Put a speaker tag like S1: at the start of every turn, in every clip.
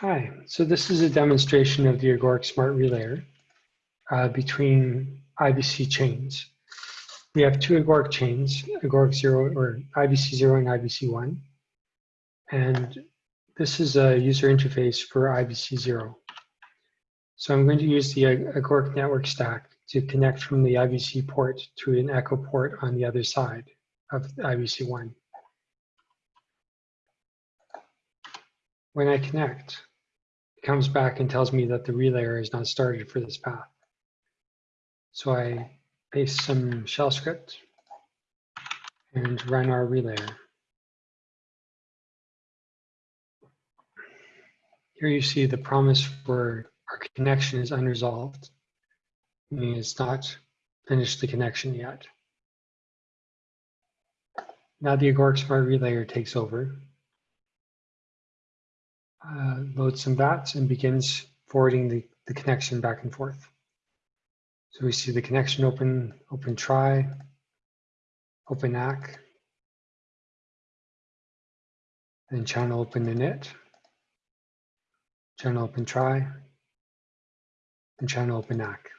S1: Hi, so this is a demonstration of the Agoric Smart Relayer uh, between IBC chains. We have two Agoric chains, Agoric 0 or IBC 0 and IBC 1. And this is a user interface for IBC 0. So I'm going to use the Agoric network stack to connect from the IBC port to an echo port on the other side of IBC 1. When I connect, it comes back and tells me that the relayer is not started for this path. So I paste some shell script and run our relayer. Here you see the promise for our connection is unresolved, meaning it's not finished the connection yet. Now the Agoric Smart Relayer takes over uh, loads some VATs and begins forwarding the, the connection back and forth. So we see the connection open, open try, open ACK, then channel open init, channel open try, and channel open ACK.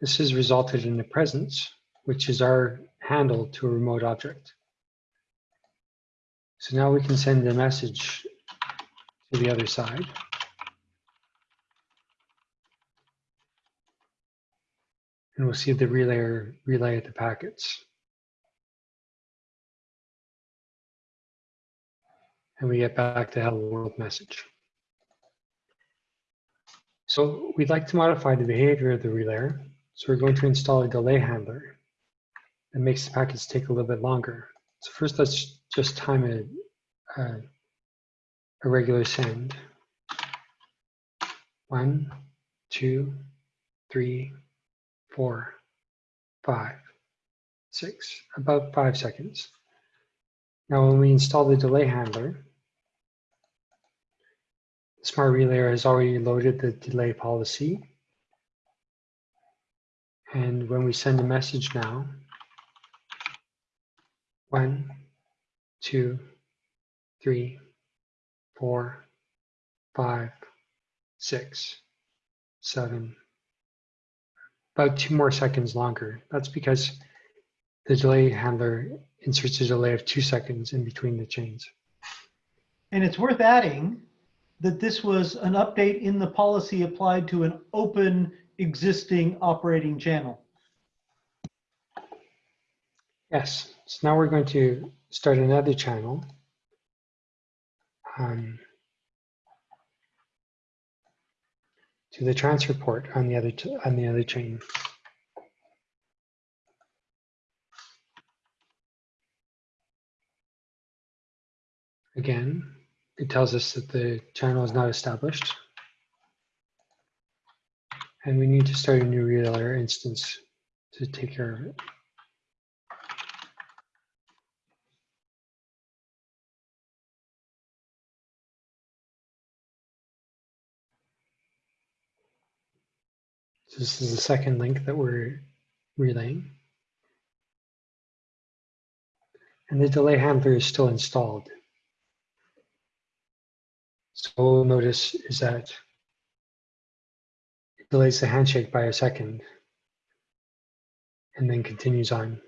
S1: This has resulted in a presence, which is our handle to a remote object. So now we can send the message to the other side. And we'll see the relay relay at the packets. And we get back the hello world message. So we'd like to modify the behavior of the relayer. So we're going to install a delay handler that makes the packets take a little bit longer. So first let's just time a, a, a regular send. One, two, three, four, five, six, about five seconds. Now when we install the delay handler, the Smart Relayer has already loaded the delay policy. And when we send a message now, one, two, three, four, five, six, seven, about two more seconds longer. That's because the delay handler inserts a delay of two seconds in between the chains.
S2: And it's worth adding that this was an update in the policy applied to an open existing operating channel.
S1: Yes, so now we're going to start another channel. Um, to the transfer port on the other on the other chain. Again, it tells us that the channel is not established. And we need to start a new relayer instance to take care of it. So this is the second link that we're relaying. And the delay handler is still installed. So what we'll notice is that it delays the handshake by a second and then continues on.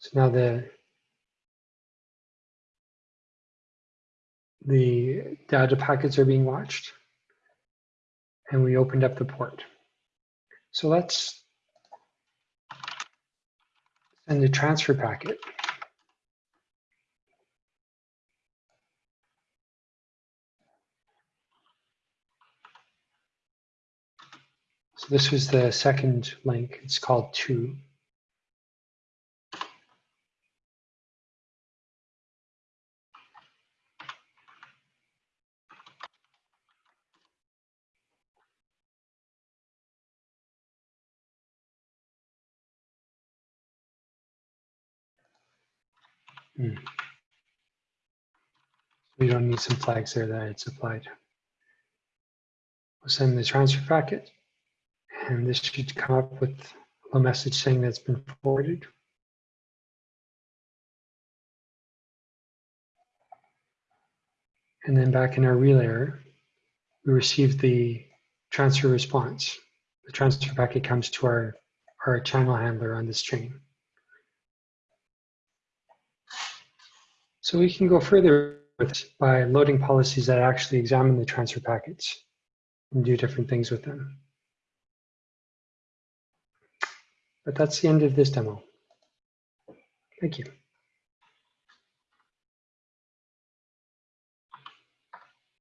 S1: So now the the data packets are being watched and we opened up the port. So let's send the transfer packet. So this was the second link. It's called two. Hmm. We don't need some flags there that it's applied. We'll send the transfer packet and this should come up with a message saying that's been forwarded. And then back in our relayer, we receive the transfer response. The transfer packet comes to our, our channel handler on this chain. So we can go further with this by loading policies that actually examine the transfer packets and do different things with them. But that's the end of this demo. Thank you.